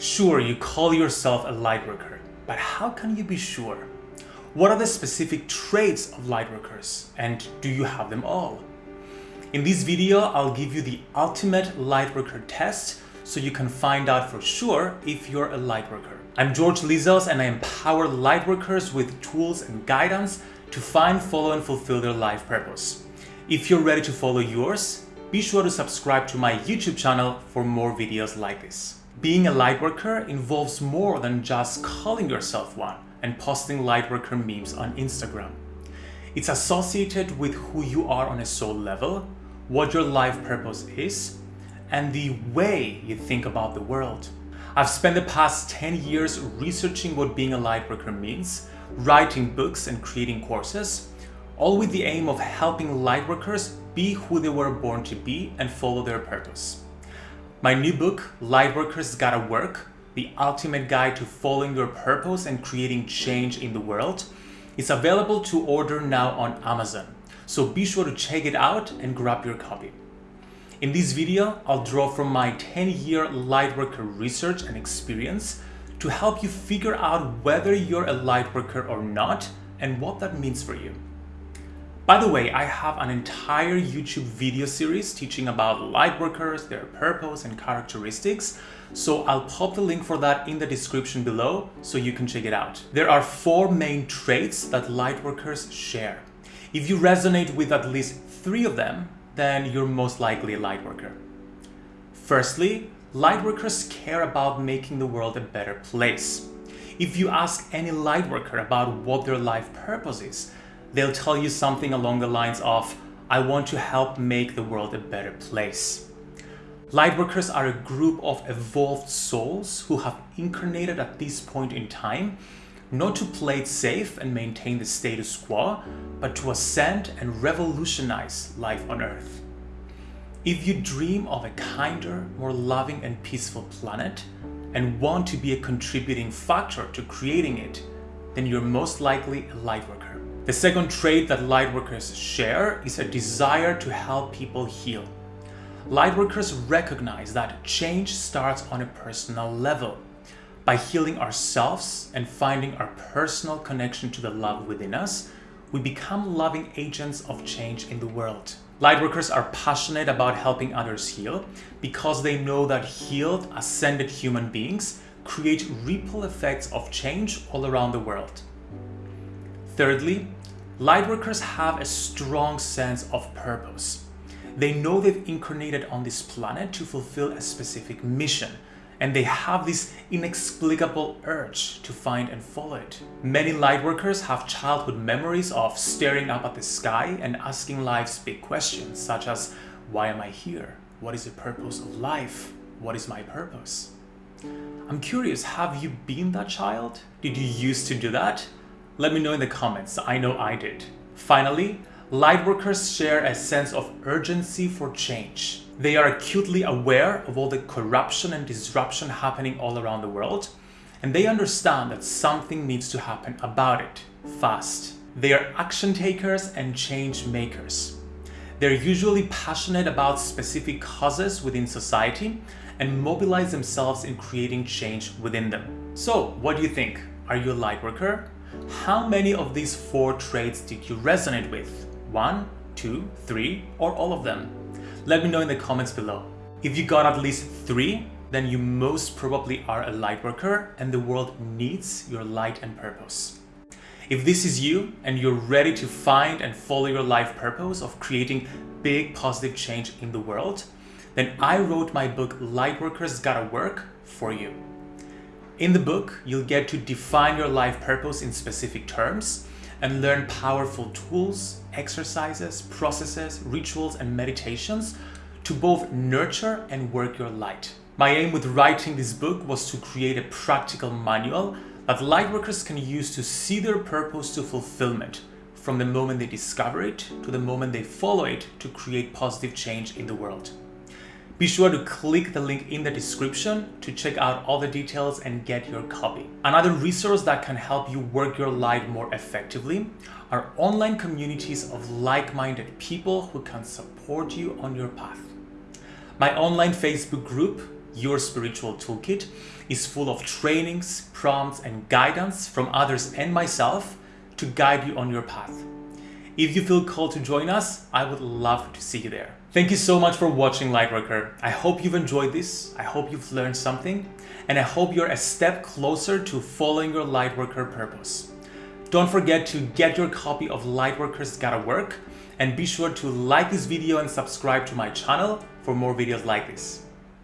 Sure, you call yourself a lightworker, but how can you be sure? What are the specific traits of lightworkers and do you have them all? In this video, I'll give you the ultimate lightworker test so you can find out for sure if you're a lightworker. I'm George Lizos and I empower lightworkers with tools and guidance to find, follow and fulfill their life purpose. If you're ready to follow yours, be sure to subscribe to my YouTube channel for more videos like this. Being a lightworker involves more than just calling yourself one and posting lightworker memes on Instagram. It's associated with who you are on a soul level, what your life purpose is, and the way you think about the world. I've spent the past 10 years researching what being a lightworker means, writing books and creating courses, all with the aim of helping lightworkers be who they were born to be and follow their purpose. My new book, Lightworkers Gotta Work, the ultimate guide to following your purpose and creating change in the world, is available to order now on Amazon. So be sure to check it out and grab your copy. In this video, I'll draw from my 10-year Lightworker research and experience to help you figure out whether you're a Lightworker or not and what that means for you. By the way, I have an entire YouTube video series teaching about lightworkers, their purpose and characteristics, so I'll pop the link for that in the description below so you can check it out. There are four main traits that lightworkers share. If you resonate with at least three of them, then you're most likely a lightworker. Firstly, lightworkers care about making the world a better place. If you ask any lightworker about what their life purpose is, they'll tell you something along the lines of, I want to help make the world a better place. Lightworkers are a group of evolved souls who have incarnated at this point in time, not to play it safe and maintain the status quo, but to ascend and revolutionize life on Earth. If you dream of a kinder, more loving and peaceful planet, and want to be a contributing factor to creating it, then you're most likely a lightworker. The second trait that lightworkers share is a desire to help people heal. Lightworkers recognize that change starts on a personal level. By healing ourselves and finding our personal connection to the love within us, we become loving agents of change in the world. Lightworkers are passionate about helping others heal because they know that healed, ascended human beings create ripple effects of change all around the world. Thirdly, Lightworkers have a strong sense of purpose. They know they've incarnated on this planet to fulfill a specific mission, and they have this inexplicable urge to find and follow it. Many lightworkers have childhood memories of staring up at the sky and asking life's big questions, such as, why am I here? What is the purpose of life? What is my purpose? I'm curious, have you been that child? Did you used to do that? Let me know in the comments, I know I did. Finally, lightworkers share a sense of urgency for change. They are acutely aware of all the corruption and disruption happening all around the world, and they understand that something needs to happen about it, fast. They are action takers and change makers. They're usually passionate about specific causes within society and mobilize themselves in creating change within them. So, what do you think? Are you a lightworker? How many of these four traits did you resonate with? One, two, three, or all of them? Let me know in the comments below. If you got at least three, then you most probably are a light worker and the world needs your light and purpose. If this is you and you're ready to find and follow your life purpose of creating big positive change in the world, then I wrote my book Lightworkers Gotta Work for you. In the book, you'll get to define your life purpose in specific terms and learn powerful tools, exercises, processes, rituals, and meditations to both nurture and work your light. My aim with writing this book was to create a practical manual that lightworkers can use to see their purpose to fulfillment from the moment they discover it to the moment they follow it to create positive change in the world. Be sure to click the link in the description to check out all the details and get your copy. Another resource that can help you work your light more effectively are online communities of like-minded people who can support you on your path. My online Facebook group, your spiritual toolkit, is full of trainings, prompts, and guidance from others and myself to guide you on your path. If you feel called to join us, I would love to see you there. Thank you so much for watching Lightworker. I hope you've enjoyed this. I hope you've learned something. And I hope you're a step closer to following your Lightworker purpose. Don't forget to get your copy of Lightworker's Gotta Work and be sure to like this video and subscribe to my channel for more videos like this.